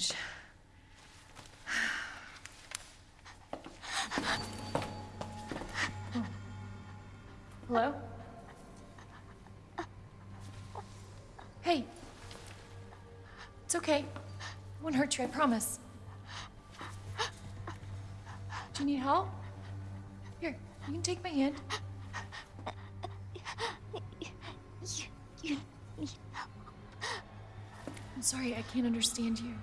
won't. Hello? Hey. It's okay. I won't hurt you, I promise. Do you need help? Here, you can take my hand. I'm sorry, I can't understand you.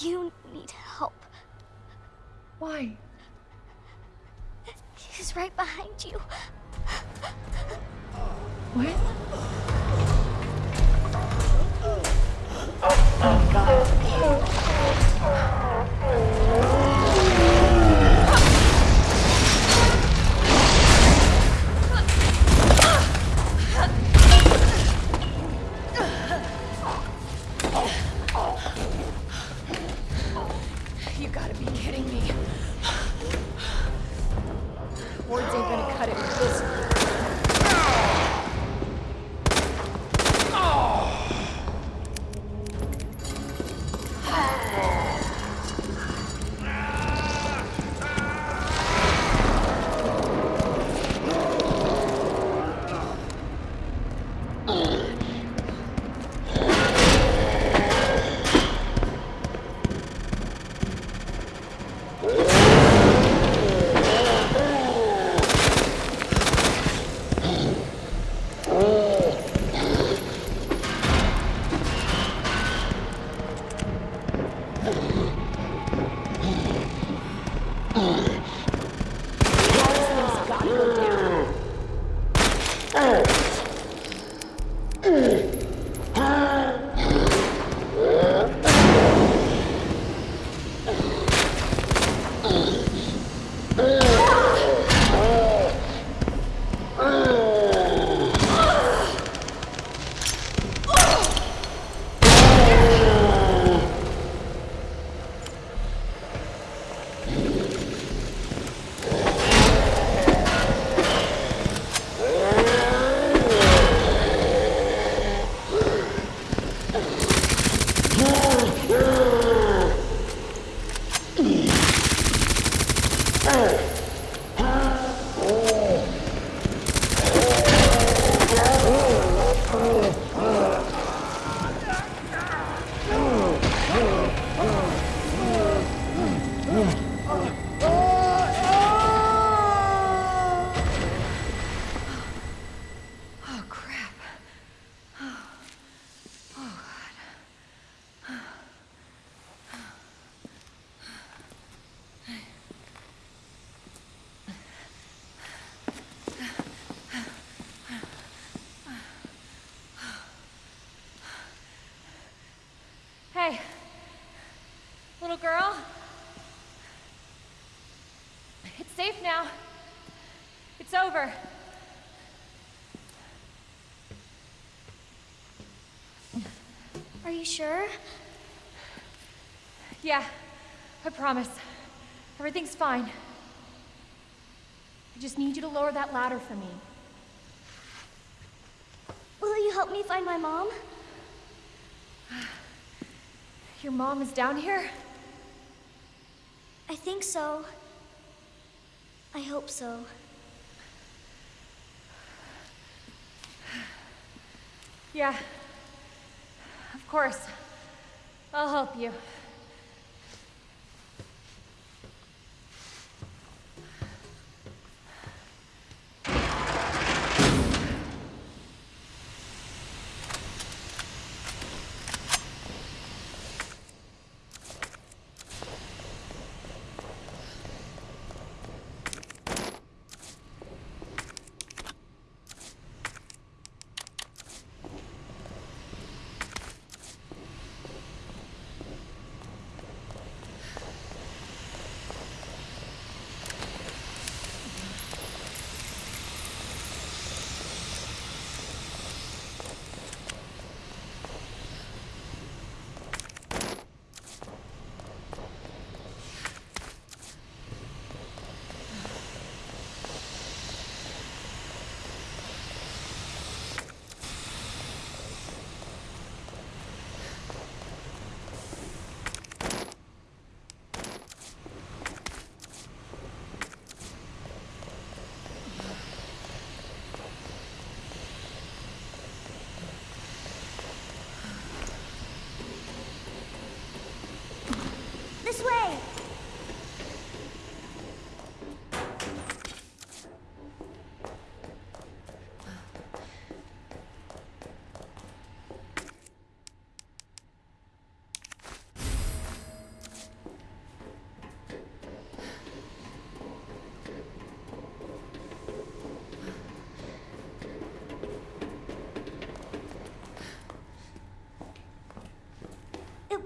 You need help. Why? He's right behind you. What? Oh, crap. Hey, little girl. It's safe now. It's over. Are you sure? Yeah, I promise. Everything's fine. I just need you to lower that ladder for me. Will you help me find my mom? Your mom is down here? I think so. I hope so. Yeah. Of course. I'll help you.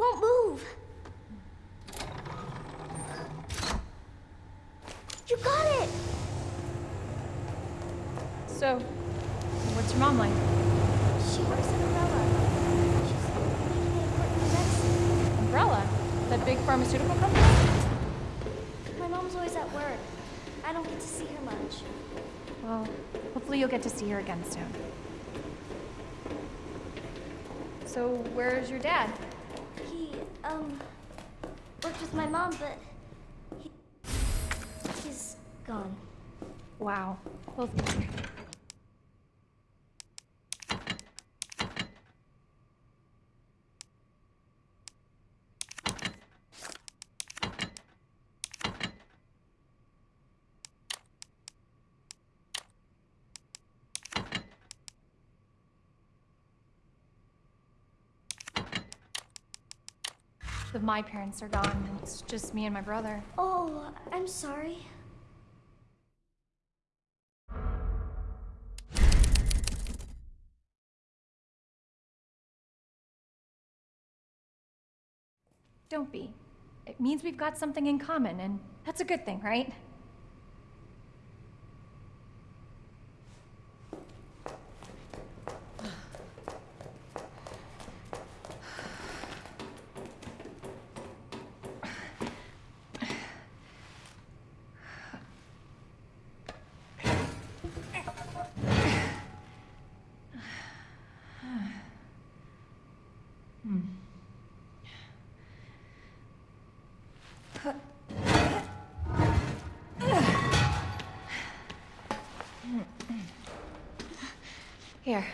Won't move. You got it! So, what's your mom like? She works at Umbrella. She's an important medicine. Umbrella? That big pharmaceutical company? My mom's always at work. I don't get to see her much. Well, hopefully you'll get to see her again soon. So, where's your dad? Um, worked with my mom, but he, he's gone. Wow. Well, the, my parents are gone. It's just me and my brother. Oh, I'm sorry. Don't be. It means we've got something in common, and that's a good thing, right? Here.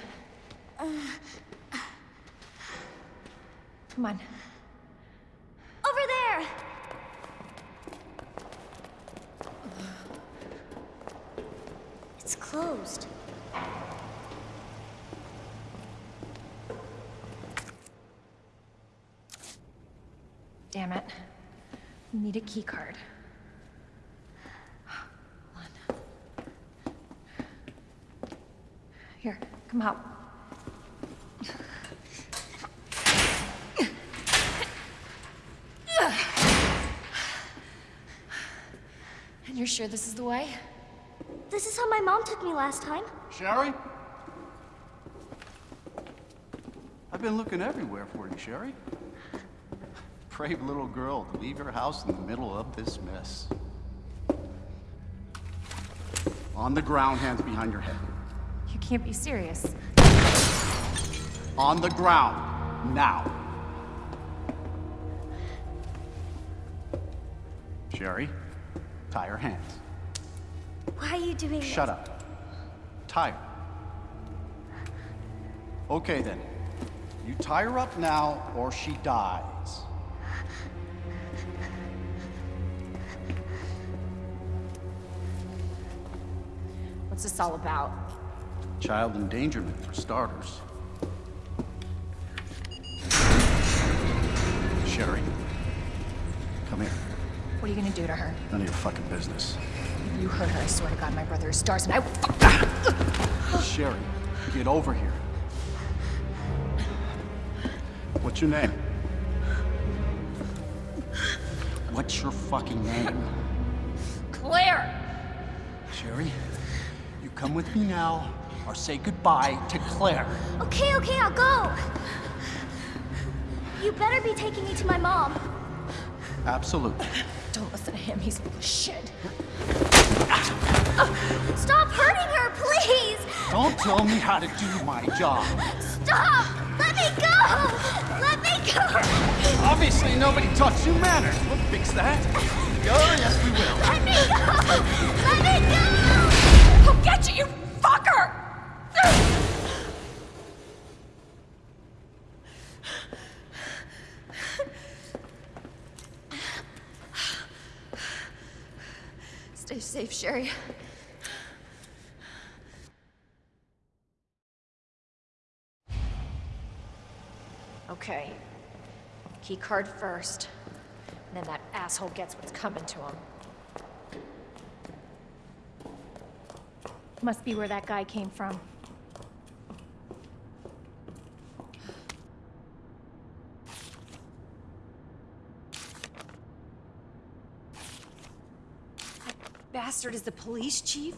Come on. Over there! It's closed. Damn it. Need a key card. Hold on. Here, come out. And you're sure this is the way? This is how my mom took me last time. Sherry? I've been looking everywhere for you, Sherry. Brave little girl to leave your house in the middle of this mess. On the ground, hands behind your head. Can't be serious. On the ground, now. Sherry, tie your hands. Why are you doing this? Shut up. Tie her. Okay then. You tie her up now, or she dies. What's this all about? Child endangerment, for starters. Sherry, come here. What are you gonna do to her? None of your fucking business. If you hurt her, I swear to God, my brother is S.T.A.R.S. and I will fuck Sherry, get over here. What's your name? What's your fucking name? Claire! Sherry, you come with me now, or say goodbye to Claire. Okay, okay, I'll go. You better be taking me to my mom. Absolutely. Don't listen to him, he's full of shit. Stop hurting her, please! Don't tell me how to do my job. Stop! Let me go! Let me go! Obviously, nobody taught you manners. We'll fix that. Oh, yes, we will. Let me go! Let me go! I'll get you, you safe, Sherry. Okay. Key card first. And then that asshole gets what's coming to him. Must be where that guy came from. Bastard is the police chief?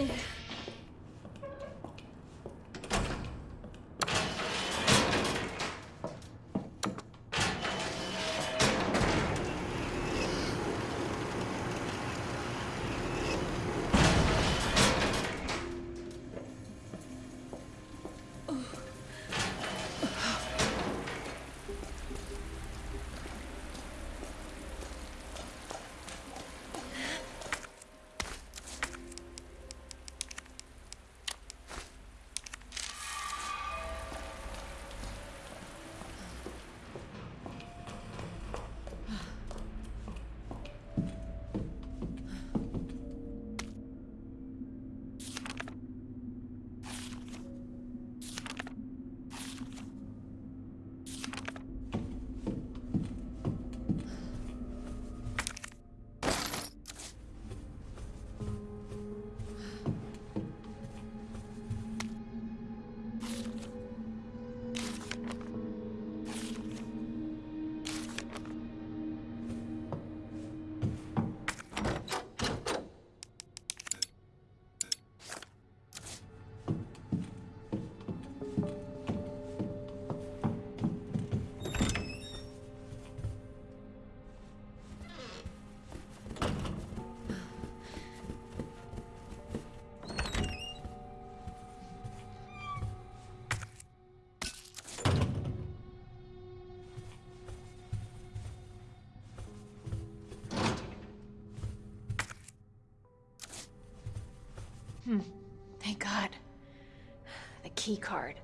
Thank Key card.